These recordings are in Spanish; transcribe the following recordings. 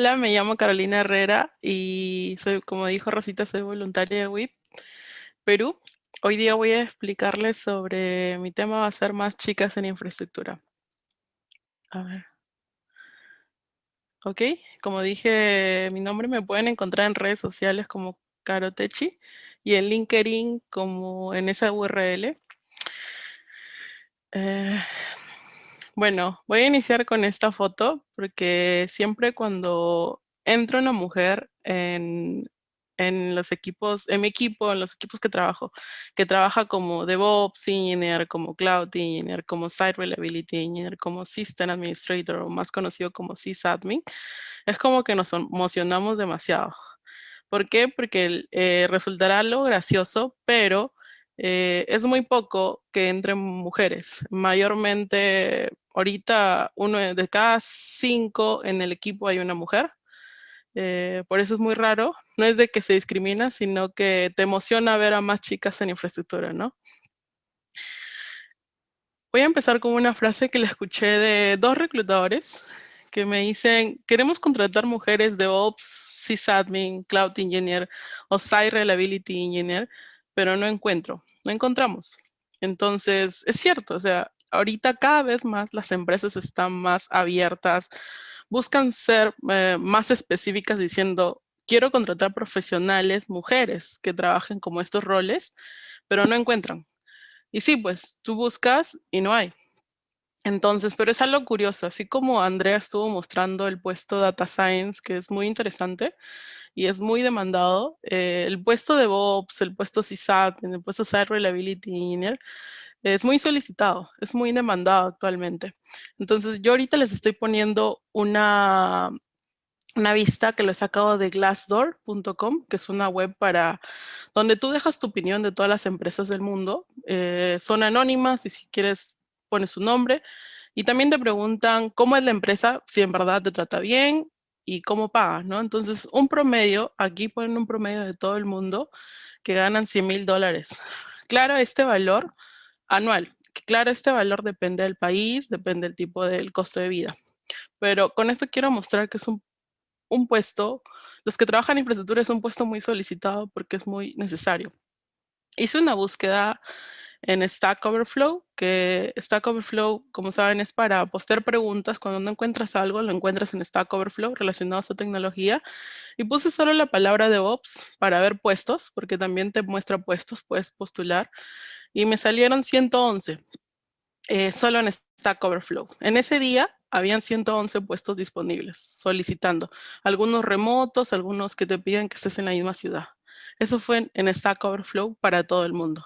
Hola, me llamo Carolina Herrera y soy, como dijo Rosita, soy voluntaria de WIP Perú. Hoy día voy a explicarles sobre mi tema va a ser más chicas en infraestructura. A ver. Ok, como dije, mi nombre me pueden encontrar en redes sociales como Carotechi y en LinkedIn como en esa URL. Eh, bueno, voy a iniciar con esta foto porque siempre cuando entra una mujer en, los equipos, en mi equipo, en los equipos que trabajo, que trabaja como DevOps Engineer, como Cloud Engineer, como Site Reliability Engineer, como System Administrator o más conocido como sysadmin, es como que nos emocionamos demasiado. ¿Por qué? Porque eh, resultará algo gracioso, pero eh, es muy poco que entren mujeres. Mayormente, ahorita, uno de cada cinco en el equipo hay una mujer. Eh, por eso es muy raro. No es de que se discrimina, sino que te emociona ver a más chicas en infraestructura, ¿no? Voy a empezar con una frase que le escuché de dos reclutadores que me dicen, queremos contratar mujeres de Ops, sysadmin, Cloud Engineer o Site Reliability Engineer, pero no encuentro encontramos. Entonces, es cierto, o sea, ahorita cada vez más las empresas están más abiertas, buscan ser eh, más específicas diciendo, quiero contratar profesionales, mujeres, que trabajen como estos roles, pero no encuentran. Y sí, pues tú buscas y no hay. Entonces, pero es algo curioso, así como Andrea estuvo mostrando el puesto Data Science, que es muy interesante, y es muy demandado. Eh, el puesto de DevOps, el puesto CISAT, el puesto Site Reliability Engineer, es muy solicitado, es muy demandado actualmente. Entonces yo ahorita les estoy poniendo una, una vista que lo he sacado de glassdoor.com, que es una web para donde tú dejas tu opinión de todas las empresas del mundo. Eh, son anónimas y si quieres pones su nombre. Y también te preguntan cómo es la empresa, si en verdad te trata bien, y cómo pagas, ¿no? Entonces, un promedio, aquí ponen un promedio de todo el mundo que ganan 100 mil dólares. Claro, este valor anual, claro, este valor depende del país, depende del tipo del costo de vida. Pero con esto quiero mostrar que es un, un puesto, los que trabajan en infraestructura es un puesto muy solicitado porque es muy necesario. Hice una búsqueda en Stack Overflow, que Stack Overflow, como saben, es para postear preguntas. Cuando no encuentras algo, lo encuentras en Stack Overflow relacionado a esta tecnología. Y puse solo la palabra DevOps para ver puestos, porque también te muestra puestos, puedes postular. Y me salieron 111, eh, solo en Stack Overflow. En ese día habían 111 puestos disponibles, solicitando. Algunos remotos, algunos que te piden que estés en la misma ciudad. Eso fue en Stack Overflow para todo el mundo.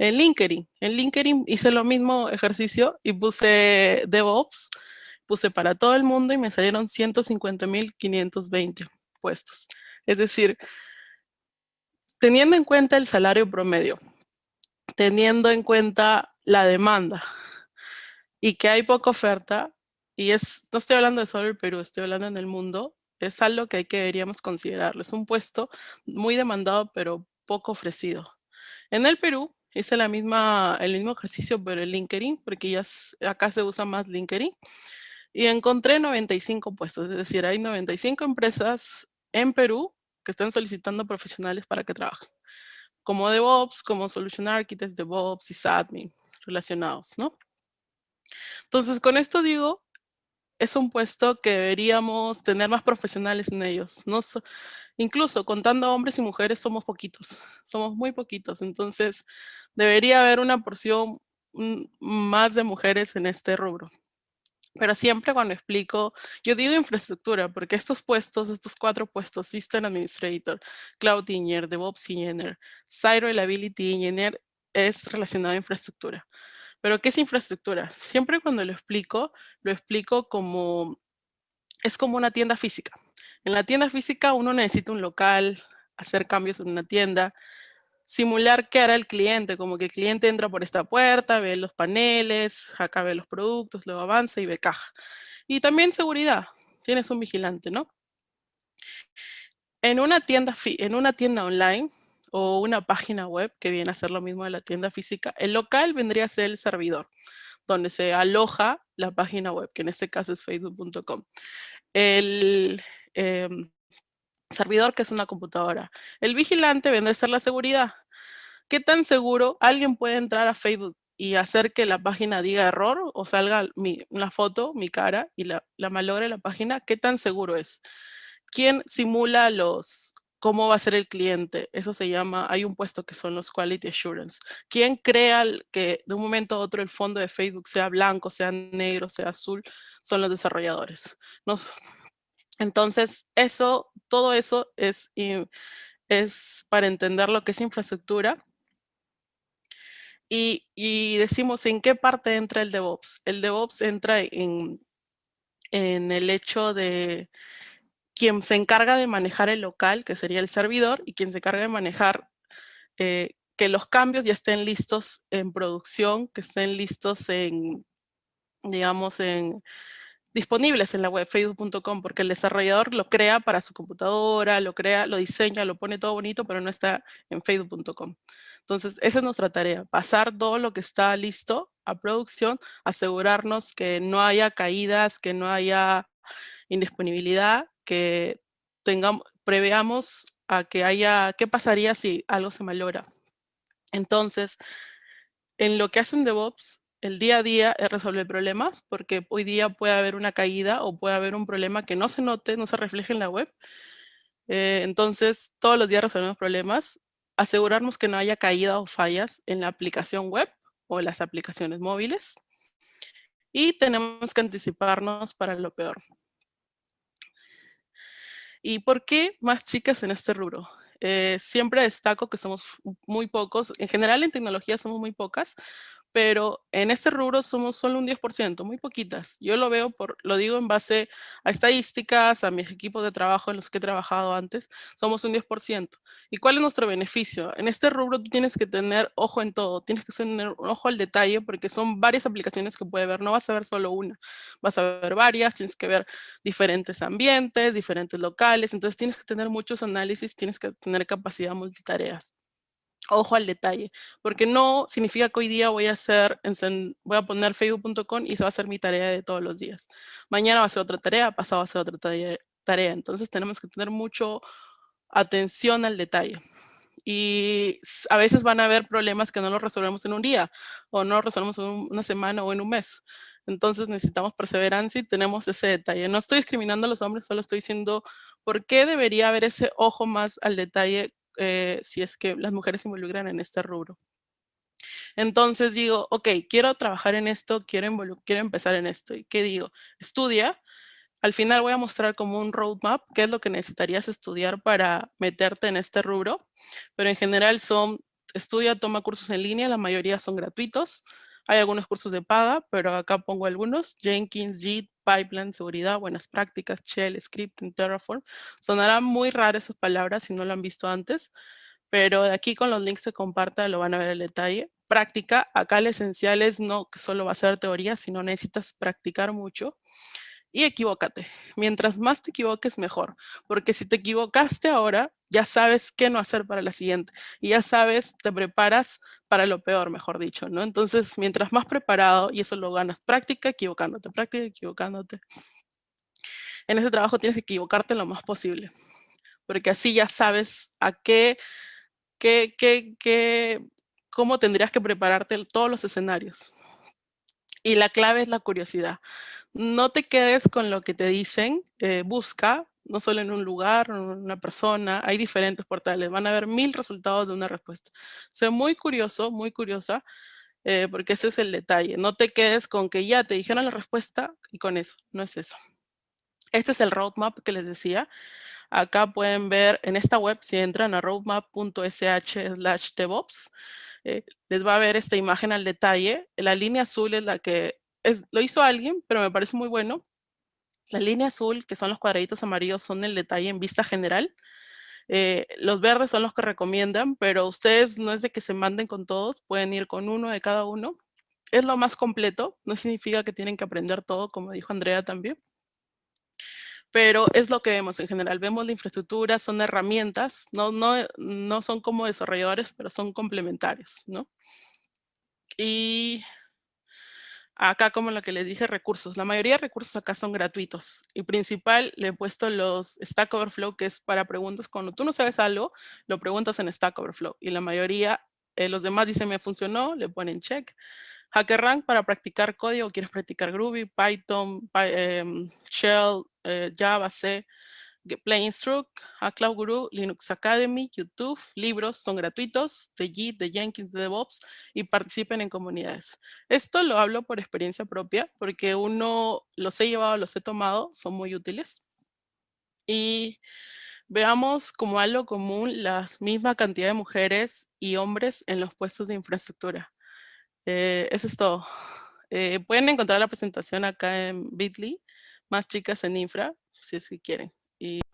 En LinkedIn, en LinkedIn hice lo mismo ejercicio y puse DevOps, puse para todo el mundo y me salieron 150.520 puestos. Es decir, teniendo en cuenta el salario promedio, teniendo en cuenta la demanda y que hay poca oferta, y es, no estoy hablando de solo el Perú, estoy hablando en el mundo, es algo que hay que deberíamos considerarlo. Es un puesto muy demandado, pero poco ofrecido. En el Perú, Hice la misma, el mismo ejercicio, pero en LinkedIn, porque ya acá se usa más LinkedIn. Y encontré 95 puestos, es decir, hay 95 empresas en Perú que están solicitando profesionales para que trabajen. Como DevOps, como Solution Architects, DevOps y SADMIN relacionados, ¿no? Entonces, con esto digo, es un puesto que deberíamos tener más profesionales en ellos. No incluso contando hombres y mujeres somos poquitos, somos muy poquitos. Entonces, debería haber una porción mm, más de mujeres en este rubro. Pero siempre cuando explico, yo digo infraestructura, porque estos puestos, estos cuatro puestos, System Administrator, Cloud Engineer, DevOps Engineer, Site Reliability Engineer, es relacionado a infraestructura. Pero ¿qué es infraestructura? Siempre cuando lo explico, lo explico como, es como una tienda física. En la tienda física uno necesita un local, hacer cambios en una tienda, simular qué hará el cliente, como que el cliente entra por esta puerta, ve los paneles, acá ve los productos, luego avanza y ve caja. Y también seguridad, tienes un vigilante, ¿no? En una tienda, en una tienda online o una página web que viene a ser lo mismo de la tienda física, el local vendría a ser el servidor, donde se aloja la página web, que en este caso es facebook.com. El, em, servidor, que es una computadora. El vigilante vendrá a ser la seguridad. ¿Qué tan seguro alguien puede entrar a Facebook y hacer que la página diga error o salga mi, una foto, mi cara, y la, la malogre la página? ¿Qué tan seguro es? ¿Quién simula los, cómo va a ser el cliente. Eso se llama, hay un puesto que son los Quality Assurance. ¿Quién crea que de un momento a otro el fondo de Facebook sea blanco, sea negro, sea azul? Son los desarrolladores. Entonces, eso, todo eso es, para entender lo que es infraestructura. Y, decimos en qué parte entra el DevOps. El DevOps entra en, en el hecho de quien se encarga de manejar el local, que sería el servidor, y quien se encarga de manejar eh, que los cambios ya estén listos en producción, que estén listos en, digamos, en disponibles en la web facebook.com, porque el desarrollador lo crea para su computadora, lo crea, lo diseña, lo pone todo bonito, pero no está en facebook.com. Entonces, esa es nuestra tarea, pasar todo lo que está listo a producción, asegurarnos que no haya caídas, que no haya indisponibilidad que tengamos, preveamos a que haya, qué pasaría si algo se malogra. Entonces, en lo que hacen DevOps, el día a día es resolver problemas, porque hoy día puede haber una caída o puede haber un problema que no se note, no se refleje en la web. Eh, entonces, todos los días resolvemos problemas, asegurarnos que no haya caída o fallas en la aplicación web o las aplicaciones móviles. Y tenemos que anticiparnos para lo peor. ¿Y por qué más chicas en este rubro? Eh, siempre destaco que somos muy pocos, en general en tecnología somos muy pocas, pero en este rubro somos solo un 10%, muy poquitas. Yo lo veo, por, lo digo en base a estadísticas, a mis equipos de trabajo en los que he trabajado antes, somos un 10%. ¿Y cuál es nuestro beneficio? En este rubro tú tienes que tener ojo en todo, tienes que tener un ojo al detalle porque son varias aplicaciones que puede ver, no vas a ver solo una, vas a ver varias, tienes que ver diferentes ambientes, diferentes locales, entonces tienes que tener muchos análisis, tienes que tener capacidad multitareas ojo al detalle, porque no significa que hoy día voy a hacer, voy a poner facebook.com y se va a hacer mi tarea de todos los días. Mañana va a ser otra tarea, pasado va a ser otra tarea. Entonces tenemos que tener mucho atención al detalle. Y a veces van a haber problemas que no los resolvemos en un día, o no los resolvemos en una semana o en un mes. Entonces necesitamos perseverancia y tenemos ese detalle. No estoy discriminando a los hombres, solo estoy diciendo por qué debería haber ese ojo más al detalle eh, si es que las mujeres se involucran en este rubro. Entonces digo, ok, quiero trabajar en esto, quiero, quiero empezar en esto. ¿Y qué digo? Estudia. Al final voy a mostrar como un roadmap, qué es lo que necesitarías estudiar para meterte en este rubro. Pero en general son, estudia, toma cursos en línea, la mayoría son gratuitos. Hay algunos cursos de paga, pero acá pongo algunos. Jenkins, Git, Pipeline, seguridad, buenas prácticas, Shell, Scripting, Terraform. Sonarán muy raras esas palabras si no lo han visto antes, pero de aquí con los links se comparta lo van a ver el detalle. Práctica, acá el esencial es no que solo va a ser teoría, sino necesitas practicar mucho y equivócate. Mientras más te equivoques, mejor. Porque si te equivocaste ahora, ya sabes qué no hacer para la siguiente. Y ya sabes, te preparas para lo peor, mejor dicho, ¿no? Entonces, mientras más preparado, y eso lo ganas, práctica equivocándote, práctica equivocándote. En ese trabajo tienes que equivocarte lo más posible. Porque así ya sabes a qué, qué, qué, qué cómo tendrías que prepararte todos los escenarios. Y la clave es la curiosidad. No te quedes con lo que te dicen, eh, busca, no solo en un lugar, una persona, hay diferentes portales, van a haber mil resultados de una respuesta. Sé muy curioso, muy curiosa, eh, porque ese es el detalle. No te quedes con que ya te dijeron la respuesta y con eso, no es eso. Este es el roadmap que les decía. Acá pueden ver en esta web, si entran a roadmap.sh slash DevOps, eh, les va a ver esta imagen al detalle. La línea azul es la que es, lo hizo alguien, pero me parece muy bueno. La línea azul, que son los cuadraditos amarillos, son el detalle en vista general. Eh, los verdes son los que recomiendan, pero ustedes no es de que se manden con todos, pueden ir con uno de cada uno. Es lo más completo, no significa que tienen que aprender todo, como dijo Andrea también pero es lo que vemos en general. Vemos la infraestructura, son herramientas, no, no, no son como desarrolladores, pero son complementarios, ¿no? Y acá como lo que les dije, recursos. La mayoría de recursos acá son gratuitos. Y principal, le he puesto los Stack Overflow, que es para preguntas. Cuando tú no sabes algo, lo preguntas en Stack Overflow. Y la mayoría, eh, los demás dicen, me funcionó, le ponen check. HackerRank para practicar código, quieres practicar Groovy, Python, em, Shell, eh, Java, C, Play Instruct, a Cloud Guru, Linux Academy, YouTube, libros son gratuitos, de Git, de Jenkins, de DevOps y participen en comunidades. Esto lo hablo por experiencia propia porque uno los he llevado, los he tomado, son muy útiles. Y veamos como algo común la misma cantidad de mujeres y hombres en los puestos de infraestructura. Eh, eso es todo. Eh, pueden encontrar la presentación acá en Bitly, más chicas en infra, si es que quieren. Y